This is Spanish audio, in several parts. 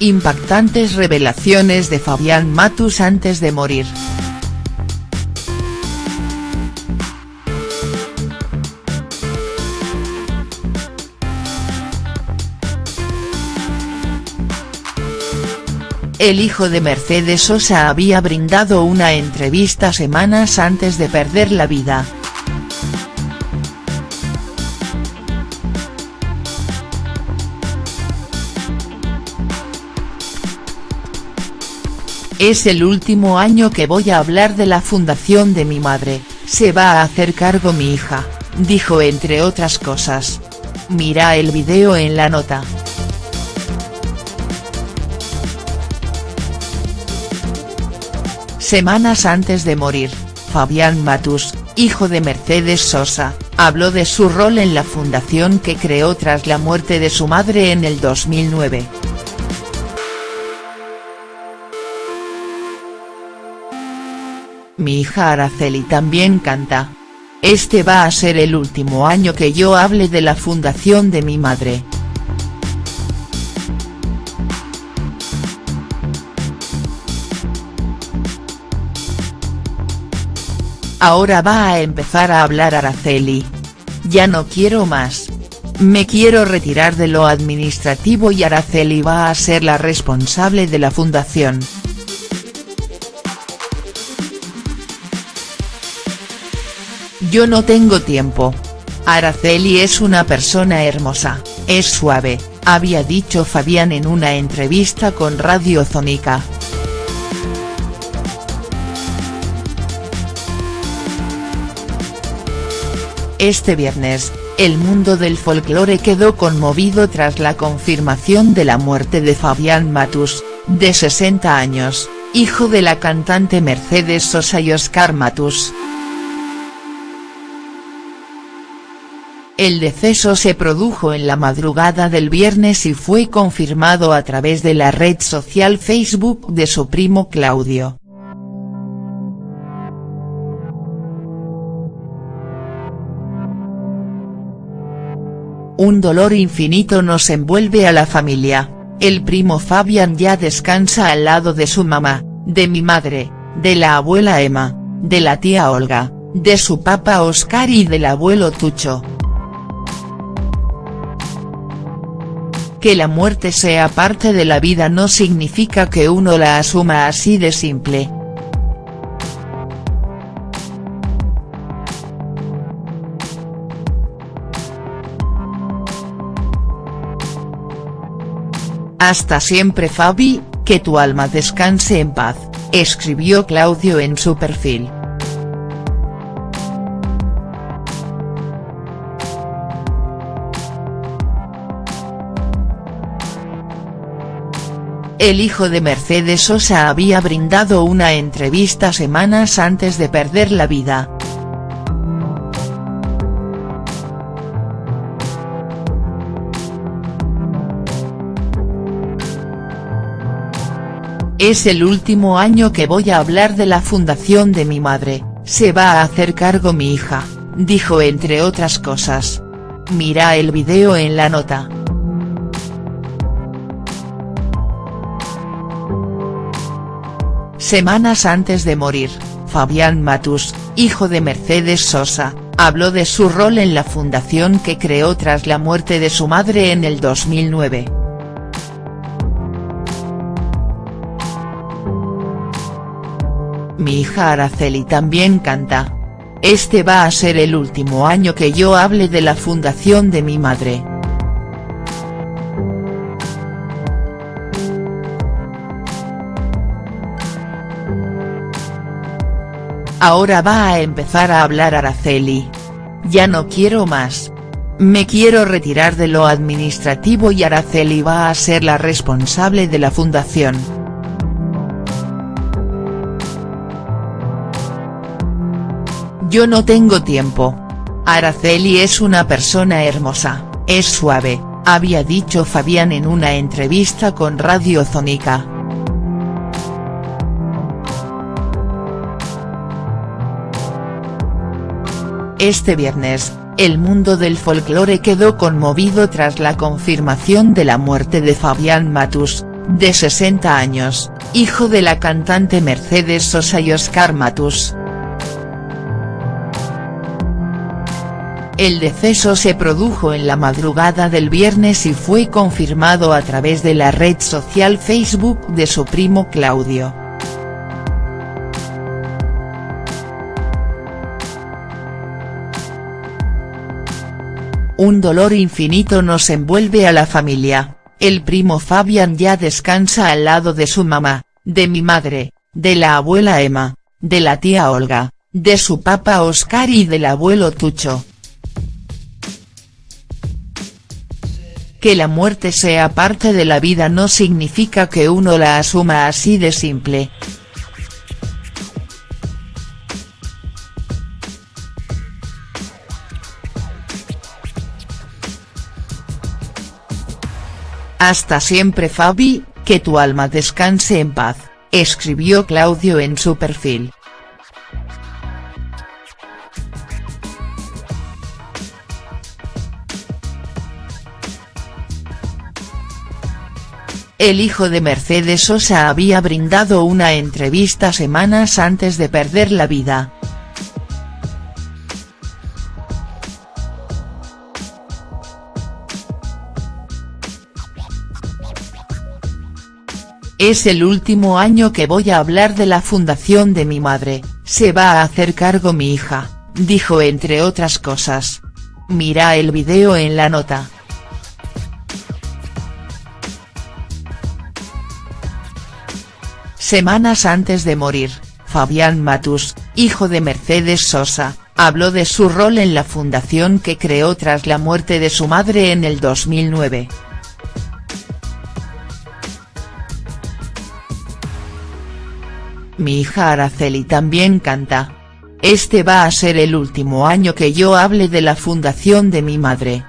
Impactantes revelaciones de Fabián Matus antes de morir. El hijo de Mercedes Sosa había brindado una entrevista semanas antes de perder la vida. Es el último año que voy a hablar de la fundación de mi madre, se va a hacer cargo mi hija, dijo entre otras cosas. Mira el video en la nota. Semanas antes de morir, Fabián Matus, hijo de Mercedes Sosa, habló de su rol en la fundación que creó tras la muerte de su madre en el 2009. Mi hija Araceli también canta. Este va a ser el último año que yo hable de la fundación de mi madre. Ahora va a empezar a hablar Araceli. Ya no quiero más. Me quiero retirar de lo administrativo y Araceli va a ser la responsable de la fundación. Yo no tengo tiempo. Araceli es una persona hermosa, es suave, había dicho Fabián en una entrevista con Radio Zónica. Este viernes, el mundo del folclore quedó conmovido tras la confirmación de la muerte de Fabián Matus, de 60 años, hijo de la cantante Mercedes Sosa y Oscar Matus. El deceso se produjo en la madrugada del viernes y fue confirmado a través de la red social Facebook de su primo Claudio. Un dolor infinito nos envuelve a la familia, el primo Fabián ya descansa al lado de su mamá, de mi madre, de la abuela Emma, de la tía Olga, de su papá Oscar y del abuelo Tucho. Que la muerte sea parte de la vida no significa que uno la asuma así de simple. Hasta siempre Fabi, que tu alma descanse en paz, escribió Claudio en su perfil. El hijo de Mercedes Sosa había brindado una entrevista semanas antes de perder la vida. Es el último año que voy a hablar de la fundación de mi madre, se va a hacer cargo mi hija, dijo entre otras cosas. Mira el video en la nota. Semanas antes de morir, Fabián Matus, hijo de Mercedes Sosa, habló de su rol en la fundación que creó tras la muerte de su madre en el 2009. Mi hija Araceli también canta. Este va a ser el último año que yo hable de la fundación de mi madre. Ahora va a empezar a hablar Araceli. Ya no quiero más. Me quiero retirar de lo administrativo y Araceli va a ser la responsable de la fundación. Yo no tengo tiempo. Araceli es una persona hermosa, es suave, había dicho Fabián en una entrevista con Radio Zónica. Este viernes, el mundo del folclore quedó conmovido tras la confirmación de la muerte de Fabián Matus, de 60 años, hijo de la cantante Mercedes Sosa y Oscar Matus. El deceso se produjo en la madrugada del viernes y fue confirmado a través de la red social Facebook de su primo Claudio. Un dolor infinito nos envuelve a la familia, el primo Fabián ya descansa al lado de su mamá, de mi madre, de la abuela Emma, de la tía Olga, de su papá Oscar y del abuelo Tucho. Que la muerte sea parte de la vida no significa que uno la asuma así de simple. Hasta siempre Fabi, que tu alma descanse en paz, escribió Claudio en su perfil. El hijo de Mercedes Sosa había brindado una entrevista semanas antes de perder la vida. Es el último año que voy a hablar de la fundación de mi madre, se va a hacer cargo mi hija, dijo entre otras cosas. Mira el video en la nota. Semanas antes de morir, Fabián Matus, hijo de Mercedes Sosa, habló de su rol en la fundación que creó tras la muerte de su madre en el 2009. Mi hija Araceli también canta. Este va a ser el último año que yo hable de la fundación de mi madre.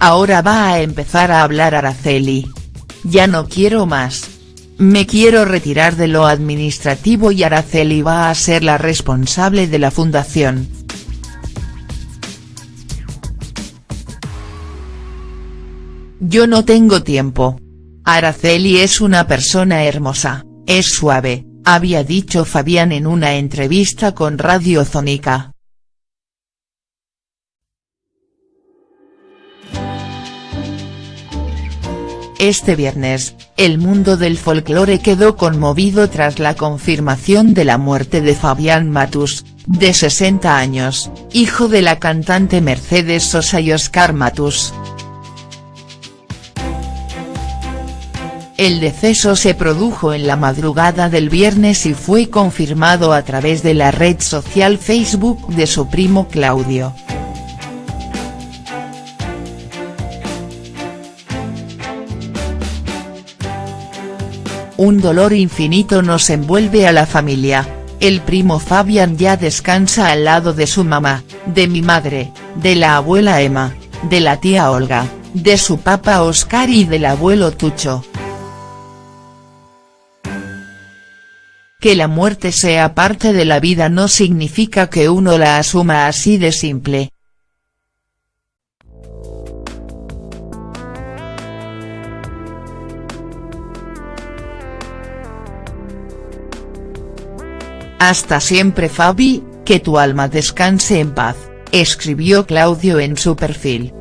Ahora va a empezar a hablar Araceli. Ya no quiero más. Me quiero retirar de lo administrativo y Araceli va a ser la responsable de la fundación. Yo no tengo tiempo. Araceli es una persona hermosa, es suave, había dicho Fabián en una entrevista con Radio Zónica. Este viernes, el mundo del folclore quedó conmovido tras la confirmación de la muerte de Fabián Matus, de 60 años, hijo de la cantante Mercedes Sosa y Oscar Matus. El deceso se produjo en la madrugada del viernes y fue confirmado a través de la red social Facebook de su primo Claudio. Un dolor infinito nos envuelve a la familia, el primo Fabián ya descansa al lado de su mamá, de mi madre, de la abuela Emma, de la tía Olga, de su papá Oscar y del abuelo Tucho. Que la muerte sea parte de la vida no significa que uno la asuma así de simple. Hasta siempre Fabi, que tu alma descanse en paz, escribió Claudio en su perfil.